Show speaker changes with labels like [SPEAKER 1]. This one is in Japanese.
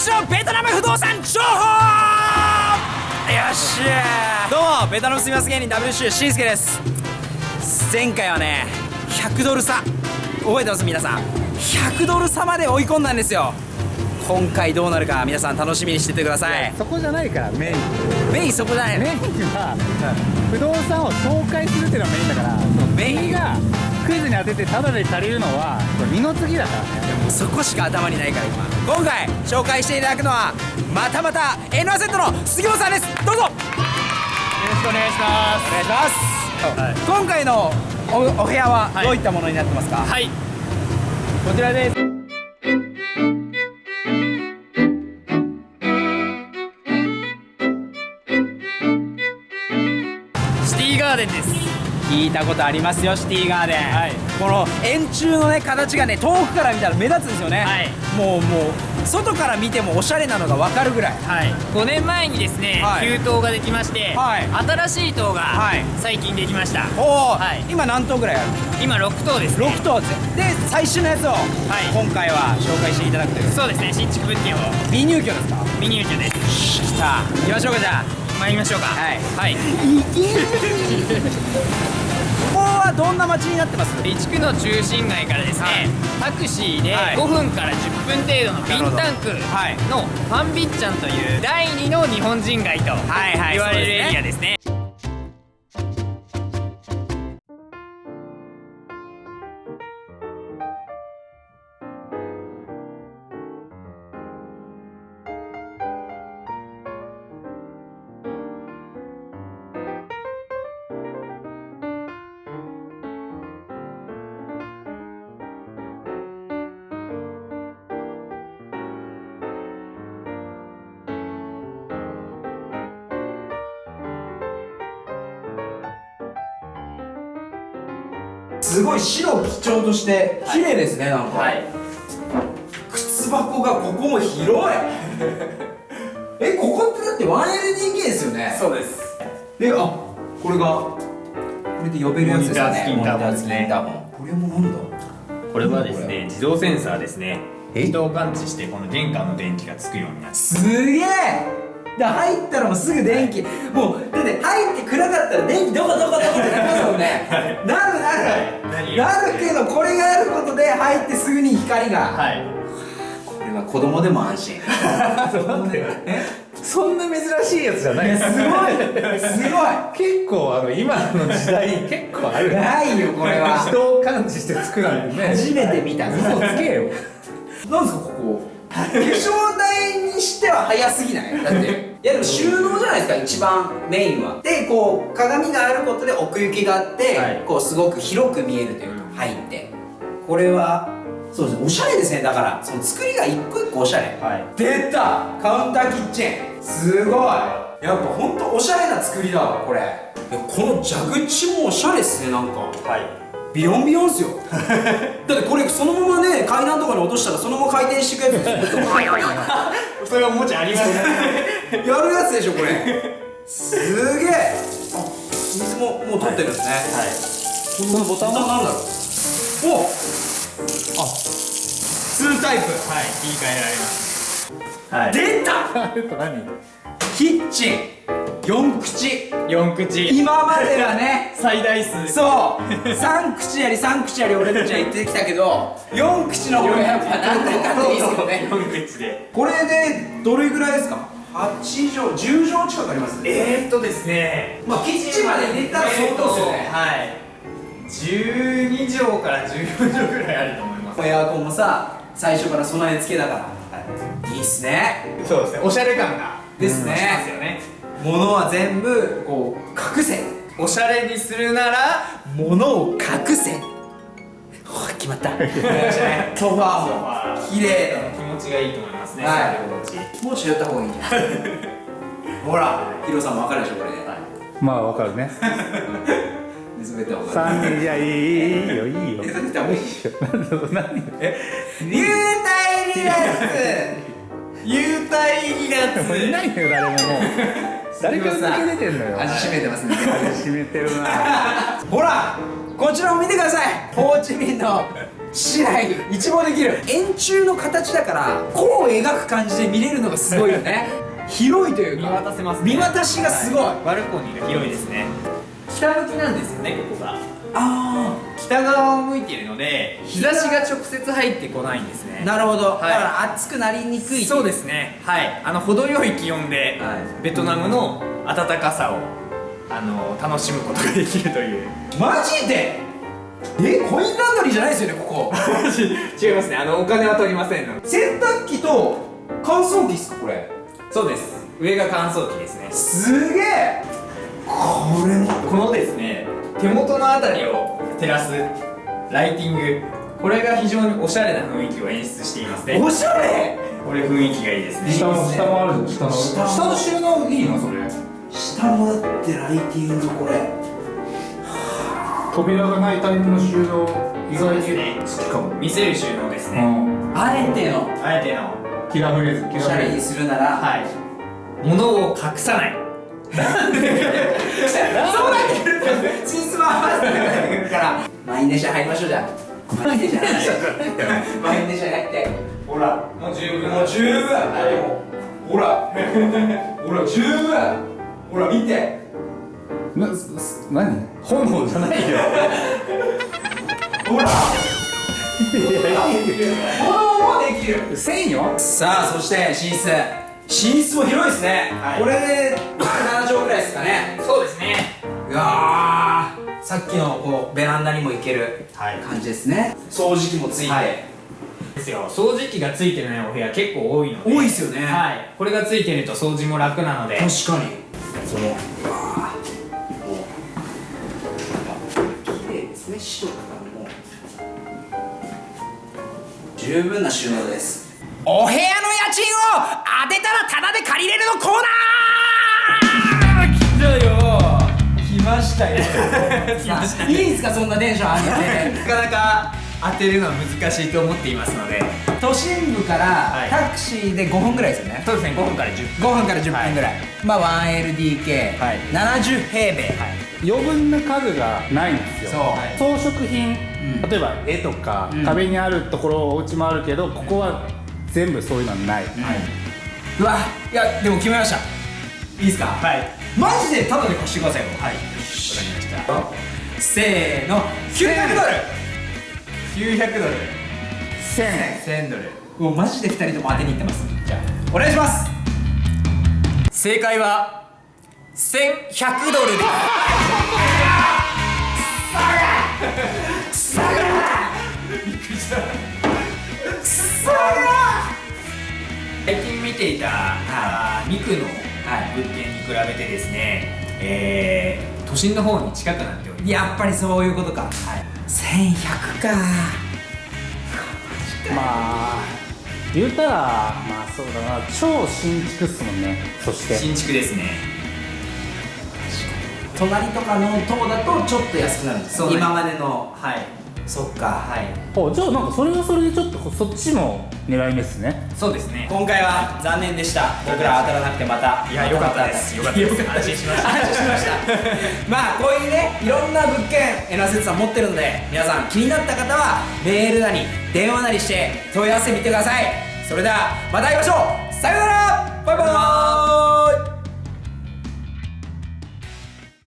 [SPEAKER 1] 西のベトナム不動産情報よっしゃどうもベトナム住みます芸人 WC しんすけです。前回はね100ドル差。覚えてます皆さん。100ドル差まで追い込んだんですよ。今回どうなるか皆さん楽しみにしててください。
[SPEAKER 2] そこじゃないからメイン。
[SPEAKER 1] メインそこじゃない。の
[SPEAKER 2] メインは不動産を紹介するっていうのがメインだからメイン。がクイズに当ててタダで足りるのは二の次だからね。
[SPEAKER 1] そこしか頭にないから今今回紹介していただくのはまたまた N アセットの杉本さんです。どうぞ。
[SPEAKER 2] よろしくお願いしま
[SPEAKER 1] お願いします、今回のおお部屋はどういったものになってますか、
[SPEAKER 2] はい。こちらです。シティガーデンです
[SPEAKER 1] 聞いたことありますよシティガーデン、
[SPEAKER 2] はい。
[SPEAKER 1] この円柱のね形がね遠くから見たら目立つんですよね、
[SPEAKER 2] はい。
[SPEAKER 1] もうもう外から見てもおしゃれなのが分かるぐらい。
[SPEAKER 3] はい、5年前にですね、
[SPEAKER 1] はい。
[SPEAKER 3] 給湯ができまして、
[SPEAKER 1] はい。
[SPEAKER 3] 新しい塔が
[SPEAKER 1] はい。
[SPEAKER 3] 最近できました、
[SPEAKER 1] おお、
[SPEAKER 3] はい。
[SPEAKER 1] 今何頭ぐらいある？
[SPEAKER 3] 今6塔ですね。
[SPEAKER 1] 6頭で最新のやつを、
[SPEAKER 3] い。
[SPEAKER 1] 今回は紹介していただくという。
[SPEAKER 3] そうですね新築物件を。
[SPEAKER 1] 未入居ですか？
[SPEAKER 3] 未入居です。
[SPEAKER 1] 来た。行きましょうかじゃあ
[SPEAKER 3] 参りましょうか。
[SPEAKER 1] はい。
[SPEAKER 3] はい、
[SPEAKER 1] ここはどんな街になってます？
[SPEAKER 3] 備蓄の中心街からですね、タクシーで
[SPEAKER 1] はい。
[SPEAKER 3] 5分から10分程度のビンタンク
[SPEAKER 1] はい。
[SPEAKER 3] のファンビッチャンという第2の日本人街と
[SPEAKER 1] はいはい
[SPEAKER 3] 言われる
[SPEAKER 1] そうですね。
[SPEAKER 3] エリアです
[SPEAKER 1] ごい白を基調として綺麗ですね、なんか、
[SPEAKER 3] はい。
[SPEAKER 1] 靴箱がここも広い。えここってだって 1LDK ですよね。
[SPEAKER 3] そうです。
[SPEAKER 1] であこれがこれで呼べるやつですよね。
[SPEAKER 3] モニター付きインターホン
[SPEAKER 1] これもなんだ？
[SPEAKER 4] これはですね自動センサーですね。
[SPEAKER 1] え？
[SPEAKER 4] 人を感知してこの玄関の電気がつくようになって。
[SPEAKER 1] すげえだから入ったらもうすぐ電気。もうだって入って暗かったら電気どこどこどこってなりますもんね。なるなる、
[SPEAKER 4] 何
[SPEAKER 1] なるけどこれがあることで入ってすぐに光が、
[SPEAKER 4] はい。
[SPEAKER 1] これは子供でも安心。え
[SPEAKER 2] そんな珍しいやつじゃない。
[SPEAKER 1] すごい。すご
[SPEAKER 2] 結構あの今の時代 結構ある。
[SPEAKER 1] いないよこれは。
[SPEAKER 2] 人を感知して作るなんてね。
[SPEAKER 1] 初めて見た
[SPEAKER 2] 嘘つけよ。
[SPEAKER 1] なんですかここ。化粧台にしては早すぎない。だっていやでも収納じゃないですか一番メインは。でこう鏡があることで奥行きがあって、
[SPEAKER 4] はい。
[SPEAKER 1] こうすごく広く見えるというか入って。これはそうですねおしゃれですね。だからその作りが一個一個おしゃれ。
[SPEAKER 4] はい。
[SPEAKER 1] 出た！カウンターキッチン。すごい。やっぱほんとおしゃれな作りだわこれ。この蛇口もおしゃれっすねなんか。
[SPEAKER 4] はい
[SPEAKER 1] ビヨンビヨンっすよ。だってこれそのままね階段とかに落としたらそのまま回転していくやつ。ですよ
[SPEAKER 4] それはおもちゃあります。ね
[SPEAKER 1] やるやつでしょこれ。すげえ。あ水ももう取ってるんですね、
[SPEAKER 4] はい。
[SPEAKER 1] このボタンは何だろう。おあ。2タイプ。
[SPEAKER 4] はい言い換えられます。はい。
[SPEAKER 1] 出た。
[SPEAKER 2] 何？
[SPEAKER 1] キッチン4口。
[SPEAKER 4] 4口。
[SPEAKER 1] 今まではね。
[SPEAKER 4] 最大数。
[SPEAKER 1] そう。3口やり3口やり俺たちは言ってきたけど 4口の方がやっぱなんだかんだいいですよね
[SPEAKER 4] 4口で。
[SPEAKER 1] これでどれぐらいですか？8畳。10畳近くあります
[SPEAKER 4] えーっとですね。
[SPEAKER 1] まあキッチンまで入れたら相当ですよね。
[SPEAKER 4] はい。12畳から14畳ぐらいあると思います。
[SPEAKER 1] エアコンもさ最初から備え付けだから、い、いっすね。
[SPEAKER 4] そうですね。おしゃれ感が
[SPEAKER 1] です
[SPEAKER 4] します
[SPEAKER 1] ね
[SPEAKER 4] よね
[SPEAKER 1] 物は全部こう隠せ。
[SPEAKER 4] おしゃれにするなら
[SPEAKER 1] 物を隠せ。決まった。ソファーも綺麗
[SPEAKER 4] 気持ちがいいと思いますね
[SPEAKER 1] はい。もうった方がいいんじゃない？ほらヒロさんも分かるでしょこれ。で、
[SPEAKER 2] まあわかるね。
[SPEAKER 1] 寝そべった方がいい
[SPEAKER 2] 三人いやいいいいいいよいいよ。
[SPEAKER 1] 寝そべった方がいい
[SPEAKER 2] 何何
[SPEAKER 1] 流体離脱。
[SPEAKER 4] 幽体離
[SPEAKER 2] もういないのよ誰ももう 誰か抜け出てんのよ。
[SPEAKER 1] 味しめてますね。
[SPEAKER 2] 味しめてるな。
[SPEAKER 1] ほらこちらを見てください。ホーチミンのしない一望できる。円柱の形だから弧を描く感じで見れるのがすごいよね。広いという
[SPEAKER 3] 見
[SPEAKER 1] か
[SPEAKER 3] 渡せますね。
[SPEAKER 1] 見渡しがすごい、
[SPEAKER 3] はバルコニーが広いですね。北向きなんですよねここが。
[SPEAKER 1] あ
[SPEAKER 3] 北側を向いているので日差しが直接入ってこないんですね。
[SPEAKER 1] あなるほど、
[SPEAKER 3] い。
[SPEAKER 1] だから熱くなりにくい。
[SPEAKER 3] そうですね。はい。あの程よい気温で、
[SPEAKER 1] はい。
[SPEAKER 3] ベトナムの暖かさをあの楽しむことができるという。
[SPEAKER 1] マジで？えコインランドリーじゃないですよねここ。
[SPEAKER 3] 違いますね。あのお金は取りません
[SPEAKER 1] 洗濯機と乾燥機ですかこれ？
[SPEAKER 3] そうです。上が乾燥機ですね。
[SPEAKER 1] すげえ。これも。
[SPEAKER 3] このですね手元のあたりを照らすライティング。これが非常におしゃれな雰囲気を演出していますね。
[SPEAKER 1] おしゃれ！
[SPEAKER 3] これ雰囲気がいいですね。
[SPEAKER 2] 下も下もあるじゃん。下の。
[SPEAKER 1] 下
[SPEAKER 2] の収納いいの？それ。
[SPEAKER 1] 下もだってライティングこれ。
[SPEAKER 2] 扉がないタイプの収納意外に
[SPEAKER 3] そうですね。
[SPEAKER 2] 好きかも。
[SPEAKER 3] 見せる収納ですね、
[SPEAKER 2] うん。
[SPEAKER 1] あえての。
[SPEAKER 3] あえての。
[SPEAKER 2] キラーフレーズ。キ
[SPEAKER 1] おしゃれに
[SPEAKER 2] ラーフレーズ
[SPEAKER 1] するなら。
[SPEAKER 3] はい。物を隠さない
[SPEAKER 1] 満員電車入りましょうじゃあ。満員電車入って満員電車に入って。
[SPEAKER 3] ほら。もう十分。
[SPEAKER 1] もう十分。ほら。ほら十分。ほら見て。
[SPEAKER 2] なす何？炎じゃないよ。
[SPEAKER 1] ほら。炎もできる
[SPEAKER 2] せんよ
[SPEAKER 1] さあそして寝室寝室も広いですね、
[SPEAKER 3] はい
[SPEAKER 1] これで7畳ぐらいですかね
[SPEAKER 3] そうですね
[SPEAKER 1] うわーさっきのこうベランダにも行ける
[SPEAKER 3] はい。
[SPEAKER 1] 感じですね。掃除機もついて、
[SPEAKER 3] はい。ですよ。掃除機がついてないお部屋結構多いので。
[SPEAKER 1] 多いですよね。
[SPEAKER 3] はい。これがついてると掃除も楽なので。
[SPEAKER 1] 確かに。そのうわーもう綺麗ですね。白とかも。十分な収納です。お部屋の家賃を当てたらタダで借りれるのコーナー来ましたよ。いいんすかそんなテンション上げて
[SPEAKER 3] なかなか当てるのは難しいと思っていますので。
[SPEAKER 1] 都心部から
[SPEAKER 3] はい。
[SPEAKER 1] タクシーで5分ぐらいですよね。
[SPEAKER 3] そうですね。5分から10
[SPEAKER 1] 5分から10分ぐらい、まあ 1LDK、
[SPEAKER 3] はい。
[SPEAKER 1] 70平米、
[SPEAKER 2] 余分な家具がないんですよ。
[SPEAKER 1] そう。
[SPEAKER 2] 装飾品、
[SPEAKER 1] ん。
[SPEAKER 2] 例えば絵とか、
[SPEAKER 1] うん。
[SPEAKER 2] 壁にあるところお家もあるけどここは全部そういうのはない、
[SPEAKER 1] うわいやでも決めました。いいですか？
[SPEAKER 3] はい
[SPEAKER 1] マジでタダで貸してくださいよ。はい。わかりました。せーの。900ドル。
[SPEAKER 3] 900ドル。
[SPEAKER 2] 1000
[SPEAKER 3] 1000ドル。
[SPEAKER 1] もうマジで2人とも当てにいってます。じゃあお願いします。
[SPEAKER 3] 正解は1100ドルです。最近見ていた、あーミクの
[SPEAKER 1] はい
[SPEAKER 3] 物件に比べてですね、えー都心の方に近くなっております。
[SPEAKER 1] やっぱりそういうことか。はい。1100か。
[SPEAKER 2] まあ言うたらまあそうだな。超新築っすもんね。そして。
[SPEAKER 3] 新築ですね。
[SPEAKER 1] 隣とかの棟だとちょっと安くなる。んです
[SPEAKER 3] そうなんです
[SPEAKER 1] 今までの。
[SPEAKER 3] はい。
[SPEAKER 1] そっか。
[SPEAKER 3] はい。
[SPEAKER 2] おじゃあなんかそれはそれでちょっとそっちも狙い目っすね。
[SPEAKER 3] そうですね。
[SPEAKER 1] 今回は残念でした。僕ら当たらなくてまた
[SPEAKER 3] いや良かったです。良かったです。安心しました。
[SPEAKER 1] 安心しました。まあこういうねいろんな物件エナセツさん持ってるので皆さん気になった方はメールなり電話なりして問い合わせてみてください。それではまた会いましょう。さようなら。バイバーイ